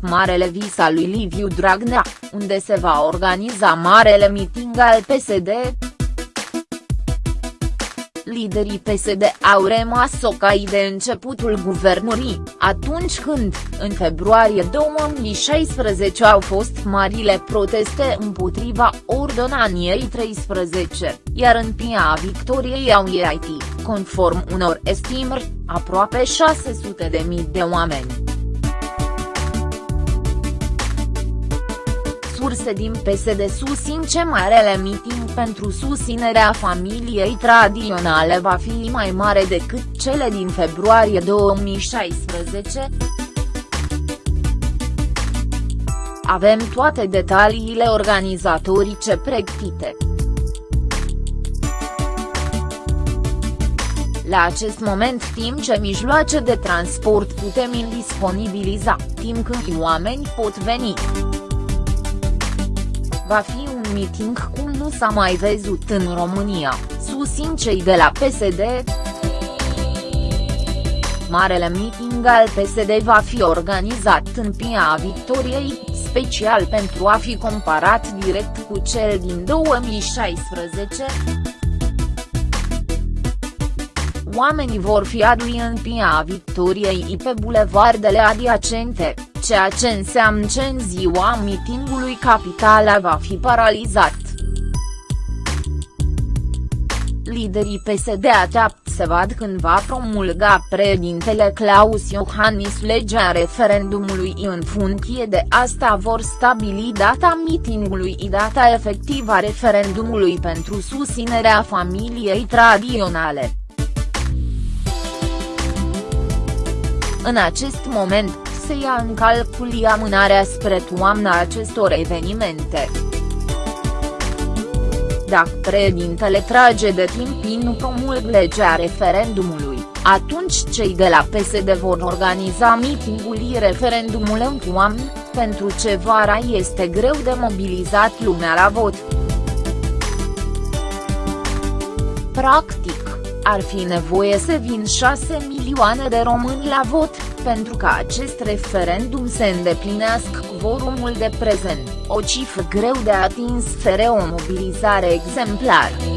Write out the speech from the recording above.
Marele vis al lui Liviu Dragnea, unde se va organiza marele meeting al PSD, liderii PSD au rămas ocai de începutul guvernării, atunci când, în februarie 2016 au fost marile proteste împotriva ordonaniei 13, iar în Pia Victoriei au ieșit, conform unor estimări, aproape 600 de mii de oameni. Surse din PSD susțin ce marele meeting pentru susținerea familiei tradiționale va fi mai mare decât cele din februarie 2016. Avem toate detaliile organizatorice pregătite. La acest moment timp ce mijloace de transport putem indisponibiliza, timp când oameni pot veni. Va fi un meeting cum nu s-a mai văzut în România, susțin cei de la PSD. Marele meeting al PSD va fi organizat în Pia Victoriei, special pentru a fi comparat direct cu cel din 2016. Oamenii vor fi adui în Pia Victoriei pe bulevardele adiacente ceea ce înseamnă că în ziua mitingului capitala va fi paralizat. Liderii PSD așteaptă să vad când va promulga președintele Claus Iohannis legea referendumului în funcție de asta vor stabili data mitingului și data efectivă a referendumului pentru susținerea familiei tradiționale. În acest moment, se ia în calcul amânarea spre toamna acestor evenimente. Dacă președintele trage de timp nu promulg legea referendumului, atunci cei de la PSD vor organiza mitingul referendumul în toamnă, pentru ce vara este greu de mobilizat lumea la vot. Practic, ar fi nevoie să vin 6 milioane de români la vot, pentru ca acest referendum să îndeplinească vorumul de prezent, o cifră greu de atins fără o mobilizare exemplară.